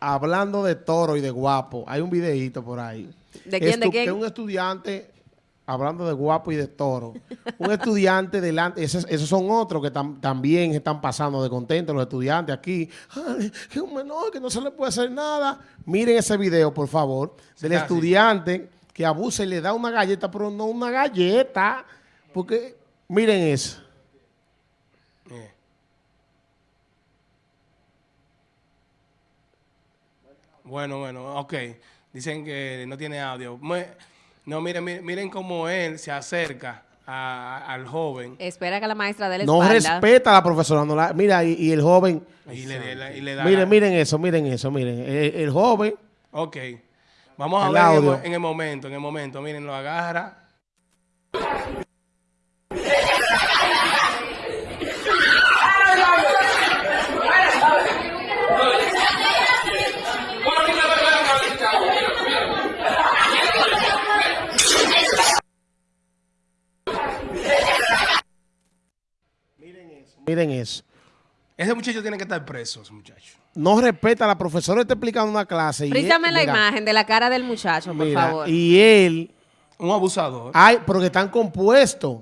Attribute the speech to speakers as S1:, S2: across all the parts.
S1: Hablando de toro y de guapo, hay un videíto por ahí.
S2: ¿De quién, de quién?
S1: Que un estudiante, hablando de guapo y de toro, un estudiante delante, esos, esos son otros que tam- también están pasando de contentos los estudiantes aquí. Ay, que un menor, que no se le puede hacer nada. Miren ese video, por favor, del estudiante que abusa y le da una galleta, pero no una galleta. Porque, miren eso.
S3: Eh. Bueno, bueno, ok. Dicen que no tiene audio. No, miren, miren, miren cómo él se acerca a- al joven
S2: Espera que la maestra dé la
S1: No
S2: espalda.
S1: respeta a la profesora. no la- mira, y, y el joven...
S3: y le, le- y le da...
S1: Miren,
S3: la-
S1: miren eso, miren eso, miren. El, el joven,
S3: Ok. Vamos a
S1: El
S3: ver en el,
S1: audio.
S3: en el momento, en el momento. Miren, lo agarra.
S1: miren eso.
S3: Ese muchacho tiene que estar preso, ese muchacho.
S1: No respeta a la profesora, está explicando una clase. y
S2: Frízame la
S1: mira,
S2: imagen de la cara del muchacho, por
S1: mira,
S2: favor.
S1: Y él,
S3: Un abusador.
S1: ay, porque están compuestos.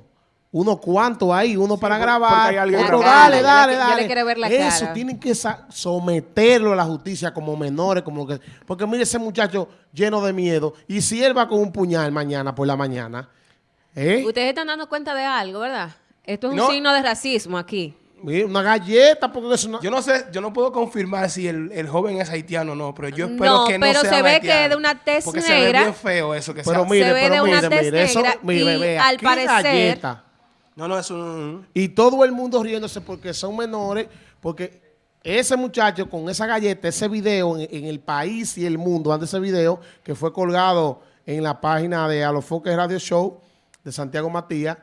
S1: Unos cuantos ahí, uno para
S4: por-
S1: grabar,
S4: hay
S1: otro dale,
S2: Yo le-
S1: dale,
S2: yo le
S1: dale.
S2: quiero ver la
S1: Eso
S2: cara.
S1: tienen que someterlo a la justicia como menores, como lo que. Porque mire ese muchacho lleno de miedo. Y si él va con un puñal mañana por la mañana, ¿eh?
S2: Ustedes están dando cuenta de algo, ¿verdad? Esto es un
S3: No.
S2: signo de racismo aquí.
S1: Mira, Una galleta, porque eso no.
S3: Yo no sé, yo no puedo confirmar si el, el joven es haitiano o no, pero yo espero
S2: No,
S3: que no
S2: pero
S3: sea
S2: se ve
S3: haitiano,
S2: que de una tez
S3: porque se
S2: negra.
S3: ve bien feo eso que
S1: Pero
S3: sea.
S1: mire,
S2: se ve
S1: pero
S2: de una
S1: mire,
S2: tez
S1: mire, eso,
S2: negra
S1: mire,
S2: y
S1: vea,
S2: al parecer-
S1: galleta.
S3: No, no, es un...
S1: Y todo el mundo riéndose porque son menores, porque ese muchacho con esa galleta, ese video en, en el país y el mundo, ante ese video que fue colgado en la página de Alofoque Radio Show de Santiago Matías,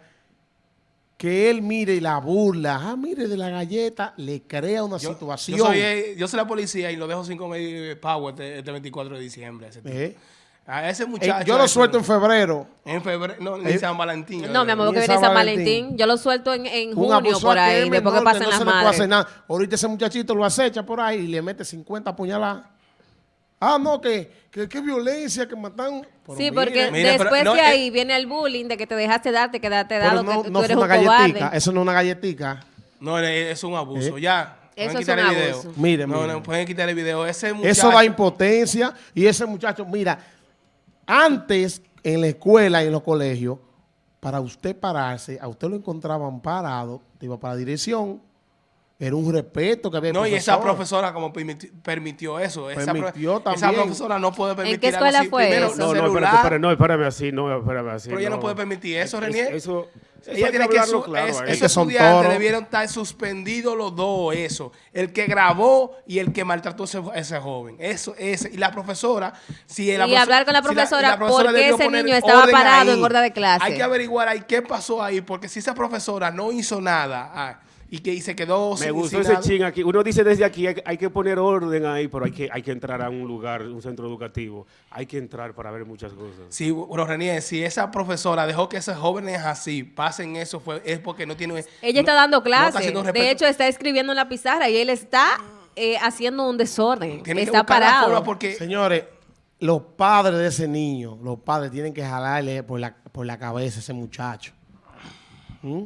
S1: que él mire y la burla, ah, mire de la galleta, le crea una
S3: Yo,
S1: situación.
S3: yo soy, eh, yo soy la policía y lo dejo sin comer power este, este 24 de diciembre. Ese tipo.
S1: Eh,
S3: A ese
S1: eh,
S3: muchacho...
S1: yo lo suelto en febrero.
S3: En febrero, no, ni
S1: Eh,
S3: San Valentín.
S2: No, mi amor, que
S1: en
S2: viene
S1: San
S2: San
S1: Valentín.
S2: Valentín. Yo lo suelto en, en
S1: Un
S2: junio por ahí, después que pasen
S1: no
S2: las
S1: se le puede hacer
S2: madres.
S1: nada. Ahorita ese muchachito lo acecha por ahí y le mete 50 puñaladas. Ah, no, que, que, que violencia, que matan. Pero
S2: Sí, porque después
S3: no,
S2: de
S3: eh,
S2: ahí viene el bullying de que te dejaste dar, te quedaste dado,
S1: no,
S2: que tú
S1: no fue
S2: eres
S1: una
S2: un
S1: galletica,
S2: cobarde.
S1: eso no es una galletica.
S3: No, es un abuso.
S1: Eh.
S3: Ya.
S2: Eso
S3: pueden
S2: es
S3: quitar
S2: un
S3: el video.
S2: abuso.
S1: Mire,
S3: no,
S1: mire.
S3: no, pueden quitar el video. Ese muchacho...
S1: Eso da impotencia y ese muchacho, mira, antes en la escuela y en los colegios, para usted pararse, a usted lo encontraban parado, te iba para la dirección, era un respeto que había. el
S3: No, y esa
S1: profesor.
S3: profesora como permiti- permitió eso. Esa, pro-
S1: Permitió
S3: esa
S1: también.
S3: profesora no puede permitir
S2: qué
S3: algo
S2: escuela
S3: así.
S2: fue
S3: Primero,
S2: eso?
S4: No, no, espérate, espérate, no, espérame así, no, espérame así.
S3: Pero ella no puede permitir eso,
S4: Es-
S3: René.
S4: Eso, eso
S3: Ella tiene que su-
S4: claro
S3: es- esos
S1: que son
S3: estudiantes debieron estar suspendidos los dos, eso. El que grabó y el que maltrató a ese, ese joven. Eso, ese. Y la profesora, si la
S2: Y hablar con la
S3: si
S2: profesora por qué
S3: debió
S2: ese niño estaba parado
S3: ahí.
S2: en hora de clase.
S3: Hay que averiguar ahí qué pasó ahí, porque si esa profesora no hizo nada ah, y que y se quedó
S4: Me
S3: sin-
S4: gustó
S3: sin
S4: ese
S3: nada,
S4: ching aquí. Uno dice desde aquí, hay, hay que poner orden ahí, pero hay que, hay que entrar a un lugar, un centro educativo. Hay que entrar para ver muchas cosas.
S3: Sí, bueno, René, si esa profesora dejó que esos jóvenes así pasen eso, fue, es porque no tiene...
S2: Ella está dando
S3: no
S2: clases.
S3: haciendo respeto.
S2: de hecho, está escribiendo en la pizarra y él está eh, haciendo un desorden.
S3: Tiene
S2: está parado.
S3: porque...
S1: Señores, los padres de ese niño, los padres tienen que jalarle por la, por la cabeza a ese muchacho. ¿Mm?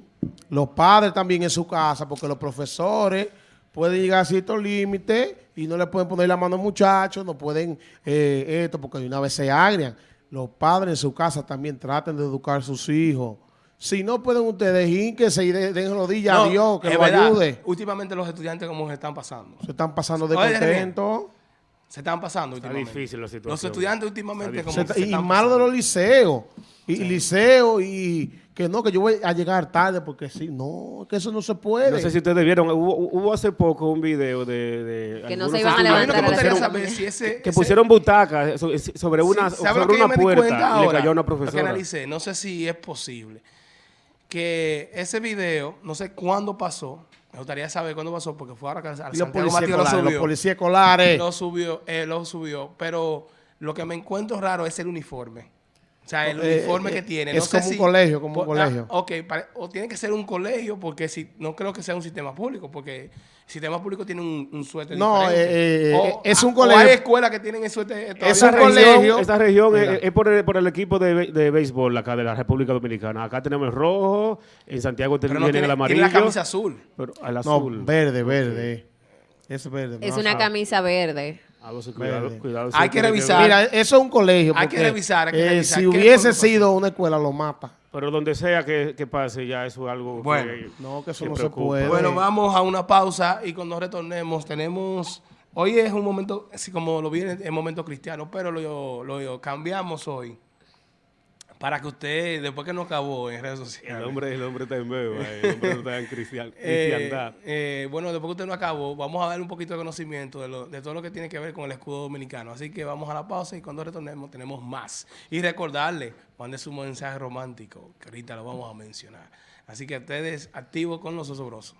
S1: Los padres también en su casa, porque los profesores pueden llegar a ciertos límites y no le pueden poner la mano al muchacho, no pueden eh, esto, porque de una vez se agrian. Los padres en su casa también traten de educar a sus hijos. Si no pueden ustedes, ínquense y de- den rodillas a Dios, que lo
S3: verdad,
S1: ayude.
S3: Últimamente los estudiantes como se están pasando.
S1: Se están pasando de
S3: Oye,
S1: contento.
S3: Se están pasando
S4: Está
S3: últimamente.
S4: difícil la situación.
S3: Los estudiantes últimamente como
S1: Se
S3: se
S1: y
S3: están
S1: malo de los liceos. Y, y liceo y que no, que yo voy a llegar tarde porque sí. No, que eso no se puede.
S4: No sé si ustedes vieron, hubo, hubo hace poco un video de... de
S2: Que no se iban a
S3: que
S2: levantar
S3: saber
S2: seis.
S3: si ese...
S4: que
S3: ese-
S4: pusieron butacas so- sobre una,
S3: Sí, ¿sabe lo
S4: sobre
S3: que yo
S4: una
S3: me di cuenta
S4: puerta y le
S3: ahora?
S4: cayó a una
S3: Lo que
S4: profesora.
S3: analicé, no sé si es posible. Que ese video, no sé cuándo pasó, me gustaría saber cuándo pasó, porque fue ahora que al
S1: los policías
S3: Matías lo
S1: los
S3: subió.
S1: policías escolares.
S3: Lo subió, eh, lo subió, pero lo que me encuentro raro es el uniforme. O sea, el
S1: Eh,
S3: uniforme
S1: eh,
S3: que tiene.
S1: es
S3: no sé
S1: como un
S3: si-
S1: colegio, como un
S3: ah,
S1: colegio.
S3: ok, pare- o tiene que ser un colegio porque si no creo que sea un sistema público porque el sistema público tiene un, un suéter
S1: No,
S3: diferente.
S1: eh, eh, es
S3: ah,
S1: un colegio-
S3: O hay escuelas que tienen el suéter
S1: Es un colegio.
S4: región, esta región es, por, el, por el equipo de, de béisbol acá de la República Dominicana. Acá tenemos el rojo, en Santiago
S3: Pero
S4: tienen
S3: no
S4: el
S3: tiene,
S4: amarillo.
S3: tiene la camisa azul.
S4: Pero al
S1: No,
S4: azul.
S1: verde, verde. Es verde.
S2: Es
S1: no,
S2: una
S1: ah.
S2: camisa verde.
S4: Cuidado,
S1: Verde.
S4: cuidado,
S3: Hay que revisar.
S1: Mira, eso es un colegio.
S3: Hay que revisar, hay que
S1: eh,
S3: revisar.
S1: Si
S3: ¿Qué fue lo
S1: hubiese sido una escuela, lo mata.
S4: Pero donde sea que, que pase, ya eso es algo que-
S3: Bueno.
S1: No, que eso
S4: que
S1: no se puede.
S3: Bueno, vamos a una pausa y cuando retornemos tenemos... Hoy es un momento, así como lo viene, es momento cristiano, pero lo, lo cambiamos hoy para que usted, después que no acabó en redes sociales...
S4: El hombre, el hombre está en beba, el hombre no está en cristian-
S3: Eh,
S4: cristiandad.
S3: eh, bueno, después que usted no acabó, vamos a darle un poquito de conocimiento de, lo- de todo lo que tiene que ver con el escudo dominicano. Así que vamos a la pausa y cuando retornemos tenemos más. Y recordarle, mande su mensaje romántico, que ahorita lo vamos a mencionar. Así que ustedes activos con los osobrosos.